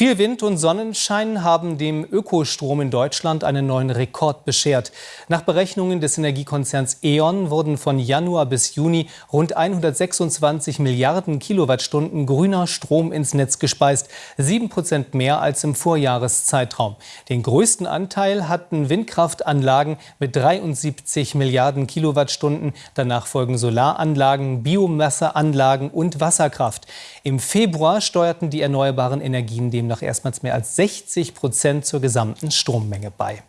Viel Wind und Sonnenschein haben dem Ökostrom in Deutschland einen neuen Rekord beschert. Nach Berechnungen des Energiekonzerns E.ON wurden von Januar bis Juni rund 126 Milliarden Kilowattstunden grüner Strom ins Netz gespeist. Sieben Prozent mehr als im Vorjahreszeitraum. Den größten Anteil hatten Windkraftanlagen mit 73 Milliarden Kilowattstunden. Danach folgen Solaranlagen, Biomasseanlagen und Wasserkraft. Im Februar steuerten die erneuerbaren Energien demnach erstmals mehr als 60 Prozent zur gesamten Strommenge bei.